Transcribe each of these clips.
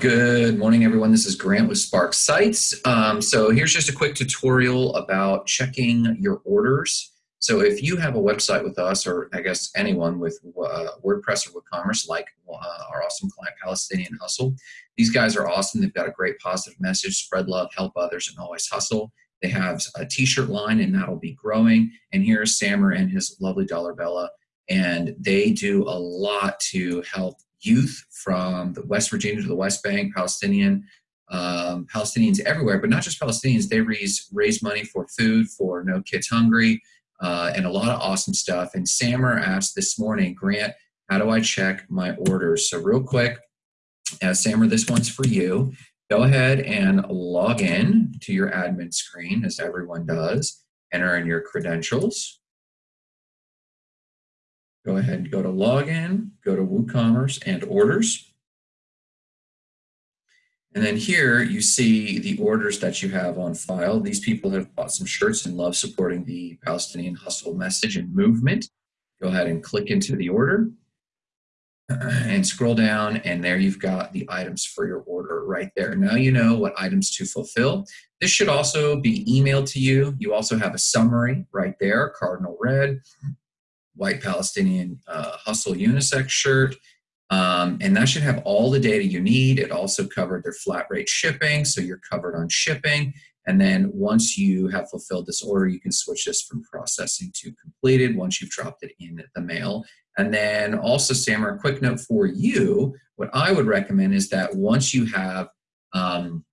Good morning, everyone. This is Grant with Spark Sites. Um, so here's just a quick tutorial about checking your orders. So if you have a website with us, or I guess anyone with uh, WordPress or WooCommerce, like uh, our awesome client Palestinian Hustle, these guys are awesome. They've got a great positive message, spread love, help others, and always hustle. They have a t-shirt line, and that'll be growing. And here's Samer and his lovely Dollar Bella, and they do a lot to help youth from the West Virginia to the West Bank, Palestinian, um, Palestinians everywhere, but not just Palestinians. They raise raise money for food for No Kids Hungry uh, and a lot of awesome stuff. And Samer asked this morning, Grant, how do I check my orders? So real quick, uh, Samer, this one's for you. Go ahead and log in to your admin screen, as everyone does. Enter in your credentials. Go ahead and go to login, go to WooCommerce and orders. And then here you see the orders that you have on file. These people have bought some shirts and love supporting the Palestinian hustle message and movement. Go ahead and click into the order and scroll down and there you've got the items for your order right there. Now you know what items to fulfill. This should also be emailed to you. You also have a summary right there, cardinal red white Palestinian uh, hustle unisex shirt. Um, and that should have all the data you need. It also covered their flat rate shipping, so you're covered on shipping. And then once you have fulfilled this order, you can switch this from processing to completed once you've dropped it in the mail. And then also, Samer, a quick note for you, what I would recommend is that once you have um,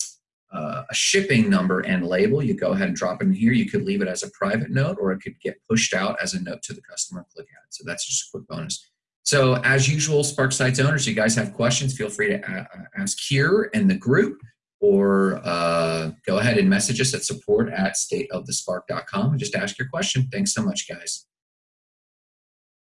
uh, a shipping number and label. You go ahead and drop it in here. You could leave it as a private note or it could get pushed out as a note to the customer. Click add. So that's just a quick bonus. So as usual, Spark Sites owners, you guys have questions, feel free to ask here in the group or uh, go ahead and message us at support at stateofthespark.com and just ask your question. Thanks so much, guys.